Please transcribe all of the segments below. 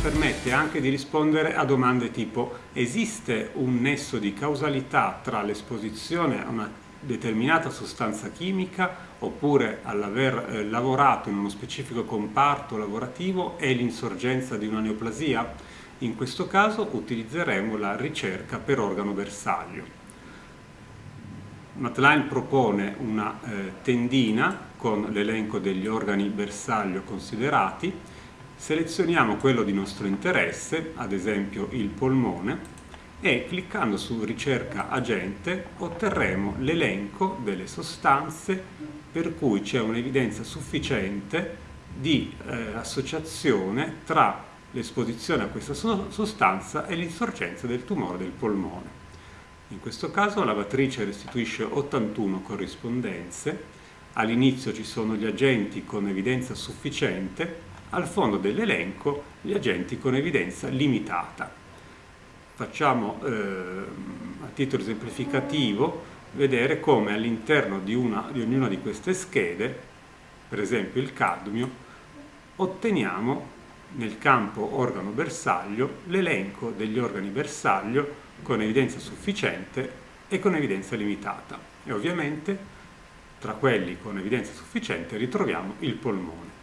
Permette anche di rispondere a domande tipo esiste un nesso di causalità tra l'esposizione a una determinata sostanza chimica oppure all'aver eh, lavorato in uno specifico comparto lavorativo e l'insorgenza di una neoplasia? In questo caso utilizzeremo la ricerca per organo bersaglio. Matline propone una eh, tendina con l'elenco degli organi bersaglio considerati, selezioniamo quello di nostro interesse, ad esempio il polmone, e cliccando su ricerca agente otterremo l'elenco delle sostanze per cui c'è un'evidenza sufficiente di eh, associazione tra l'esposizione a questa sostanza e l'insorgenza del tumore del polmone. In questo caso la matrice restituisce 81 corrispondenze, all'inizio ci sono gli agenti con evidenza sufficiente, al fondo dell'elenco gli agenti con evidenza limitata facciamo eh, a titolo esemplificativo vedere come all'interno di, di ognuna di queste schede, per esempio il cadmio, otteniamo nel campo organo bersaglio l'elenco degli organi bersaglio con evidenza sufficiente e con evidenza limitata e ovviamente tra quelli con evidenza sufficiente ritroviamo il polmone.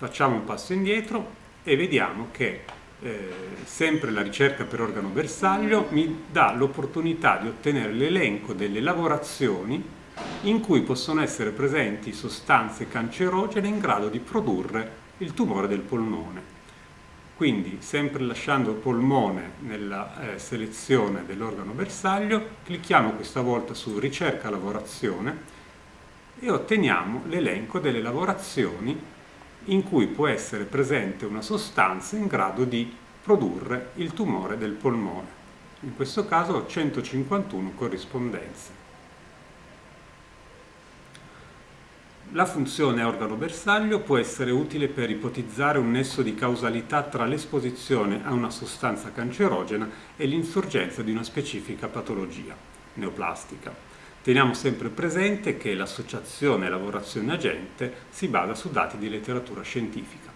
Facciamo un passo indietro e vediamo che eh, sempre la ricerca per organo bersaglio mi dà l'opportunità di ottenere l'elenco delle lavorazioni in cui possono essere presenti sostanze cancerogene in grado di produrre il tumore del polmone. Quindi, sempre lasciando il polmone nella eh, selezione dell'organo bersaglio, clicchiamo questa volta su ricerca lavorazione e otteniamo l'elenco delle lavorazioni in cui può essere presente una sostanza in grado di produrre il tumore del polmone. In questo caso ho 151 corrispondenze. La funzione organo bersaglio può essere utile per ipotizzare un nesso di causalità tra l'esposizione a una sostanza cancerogena e l'insorgenza di una specifica patologia neoplastica. Teniamo sempre presente che l'associazione lavorazione agente si basa su dati di letteratura scientifica.